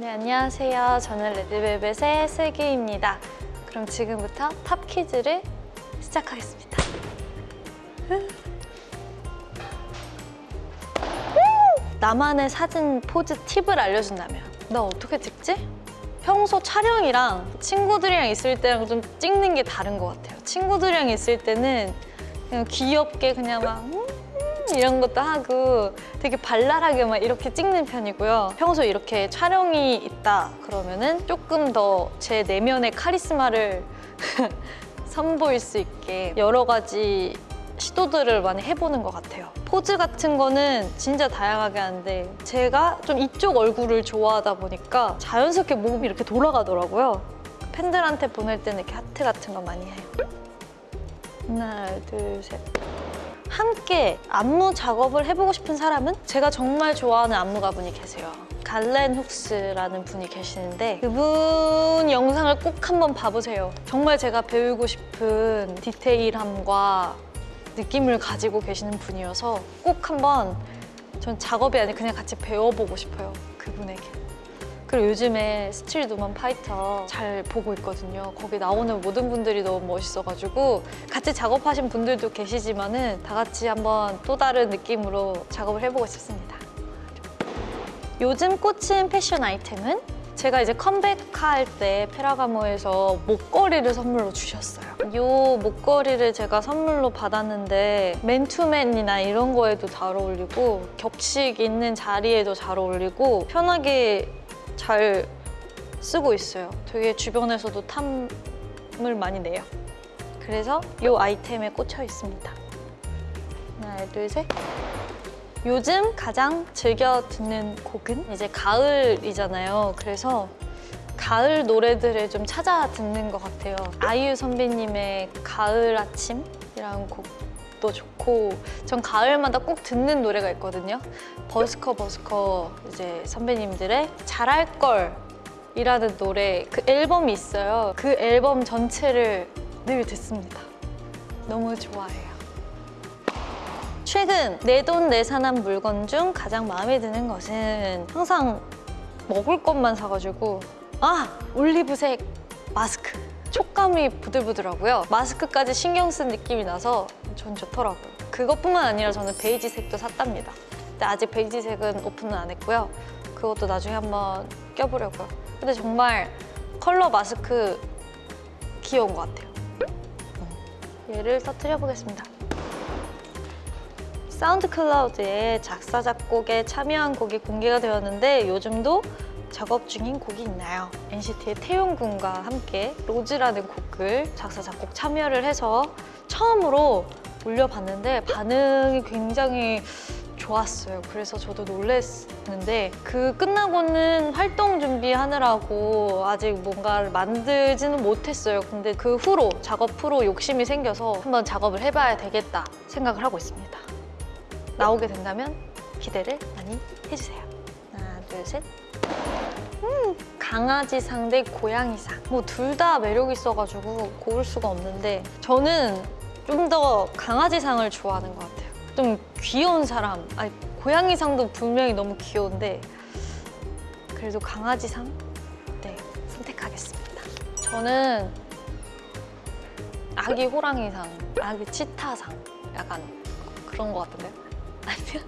네, 안녕하세요. 저는 레드벨벳의 슬기입니다. 그럼 지금부터 팝 퀴즈를 시작하겠습니다. 나만의 사진 포즈 팁을 알려준다면 나 어떻게 찍지? 평소 촬영이랑 친구들이랑 있을 때랑 좀 찍는 게 다른 것 같아요. 친구들이랑 있을 때는 그냥 귀엽게 그냥 막 음, 이런 것도 하고 되게 발랄하게 막 이렇게 찍는 편이고요. 평소 이렇게 촬영이 있다 그러면은 조금 더 제 내면의 카리스마를 선보일 수 있게 여러 가지 시도들을 많이 해보는 것 같아요. 포즈 같은 거는 진짜 다양하게 하는데 제가 좀 이쪽 얼굴을 좋아하다 보니까 자연스럽게 몸이 이렇게 돌아가더라고요. 팬들한테 보낼 때는 이렇게 하트 같은 거 많이 해요. 하나, 둘, 셋. 함께 안무 작업을 해보고 싶은 사람은 제가 정말 좋아하는 안무가분이 계세요. Galen Hooks라는 분이 계시는데 그분 영상을 꼭 한번 봐보세요. 정말 제가 배우고 싶은 디테일함과 느낌을 가지고 계시는 분이어서 꼭 한번 전 작업이 아니라 그냥 같이 배워보고 싶어요. 그분에게. 그리고 요즘에 스트릿 우먼 파이터 잘 보고 있거든요. 거기 나오는 모든 분들이 너무 멋있어가지고 같이 작업하신 분들도 계시지만 은 다 같이 한번 또 다른 느낌으로 작업을 해보고 싶습니다. 요즘 꽂힌 패션 아이템은 제가 이제 컴백할 때 페라가모에서 목걸이를 선물로 주셨어요. 이 목걸이를 제가 선물로 받았는데 맨투맨이나 이런 거에도 잘 어울리고 격식 있는 자리에도 잘 어울리고 편하게 잘 쓰고 있어요. 되게 주변에서도 탐을 많이 내요. 그래서 이 아이템에 꽂혀 있습니다. 하나, 둘, 셋. 요즘 가장 즐겨 듣는 곡은 이제 가을이잖아요. 그래서 가을 노래들을 좀 찾아 듣는 것 같아요. 아이유 선배님의 가을 아침이라는 곡 도 좋고 전 가을마다 꼭 듣는 노래가 있거든요. 버스커 버스커 이제 선배님들의 잘할 걸 이라는 노래 그 앨범이 있어요. 그 앨범 전체를 늘 듣습니다. 너무 좋아해요. 최근 내 돈 내산한 물건 중 가장 마음에 드는 것은 항상 먹을 것만 사가지고 아! 올리브색 마스크 촉감이 부들부들하고요 마스크까지 신경 쓴 느낌이 나서 전 좋더라고요. 그것뿐만 아니라 저는 베이지색도 샀답니다. 근데 아직 베이지색은 오픈은 안 했고요. 그것도 나중에 한번 껴보려고요. 근데 정말 컬러 마스크 귀여운 것 같아요. 얘를 터트려 보겠습니다. 사운드 클라우드에 작사, 작곡에 참여한 곡이 공개가 되었는데 요즘도 작업 중인 곡이 있나요? NCT의 태용 군과 함께 로즈라는 곡을 작사, 작곡 참여를 해서 처음으로 올려봤는데 반응이 굉장히 좋았어요. 그래서 저도 놀랐는데 그 끝나고는 활동 준비하느라고 아직 뭔가를 만들지는 못했어요. 근데 그 후로 작업 후로 욕심이 생겨서 한번 작업을 해봐야 되겠다 생각을 하고 있습니다. 나오게 된다면 기대를 많이 해주세요. 하나, 둘, 셋. 음, 강아지상 대 고양이상. 뭐 둘 다 매력 있어가지고 고를 수가 없는데 저는 좀 더 강아지상을 좋아하는 것 같아요. 좀 귀여운 사람. 아니, 고양이상도 분명히 너무 귀여운데 그래도 강아지상? 네, 선택하겠습니다. 저는 아기 호랑이상, 아기 치타상 약간 그런 것 같은데요. 아니야.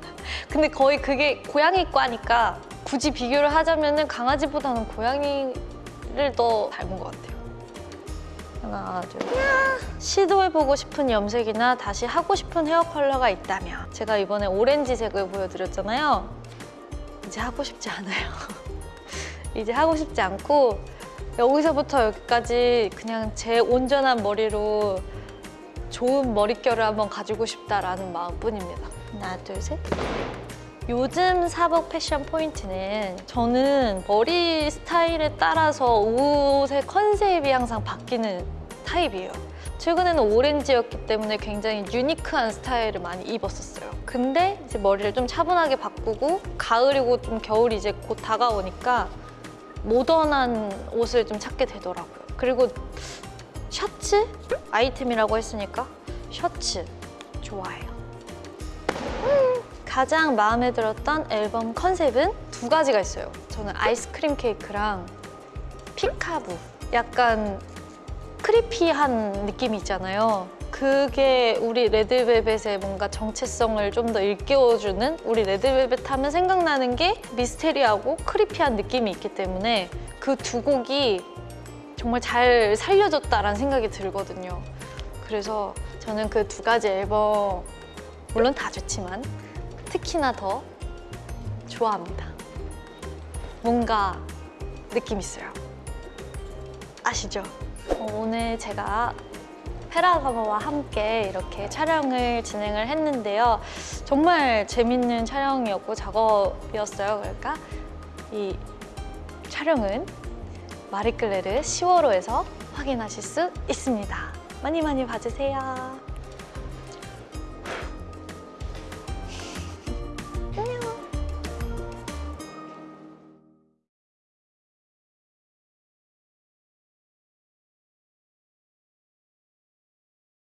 근데 거의 그게 고양이과니까 굳이 비교를 하자면 강아지보다는 고양이를 더 닮은 것 같아요. 둘. 시도해보고 싶은 염색이나 다시 하고 싶은 헤어 컬러가 있다면 제가 이번에 오렌지색을 보여드렸잖아요. 이제 하고 싶지 않아요. 이제 하고 싶지 않고 여기서부터 여기까지 그냥 제 온전한 머리로 좋은 머릿결을 한번 가지고 싶다라는 마음뿐입니다. 하나, 둘, 셋. 요즘 사복 패션 포인트는 저는 머리 스타일에 따라서 옷의 컨셉이 항상 바뀌는 타입이에요. 최근에는 오렌지였기 때문에 굉장히 유니크한 스타일을 많이 입었었어요. 근데 이제 머리를 좀 차분하게 바꾸고 가을이고 좀 겨울이 이제 곧 다가오니까 모던한 옷을 좀 찾게 되더라고요. 그리고 셔츠? 아이템이라고 했으니까 셔츠 좋아해요. 가장 마음에 들었던 앨범 컨셉은 두 가지가 있어요. 저는 아이스크림 케이크랑 피카부 약간 크리피한 느낌이 있잖아요. 그게 우리 레드벨벳의 뭔가 정체성을 좀 더 일깨워주는 우리 레드벨벳 하면 생각나는 게 미스테리하고 크리피한 느낌이 있기 때문에 그 두 곡이 정말 잘 살려줬다라는 생각이 들거든요. 그래서 저는 그 두 가지 앨범 물론 다 좋지만 특히나 더 좋아합니다. 뭔가 느낌 있어요. 아시죠? 어, 오늘 제가 페라가마와 함께 이렇게 촬영을 진행을 했는데요. 정말 재밌는 촬영이었고 작업이었어요. 그러니까 이 촬영은 마리클레르 10월호에서 확인하실 수 있습니다. 많이 많이 봐주세요.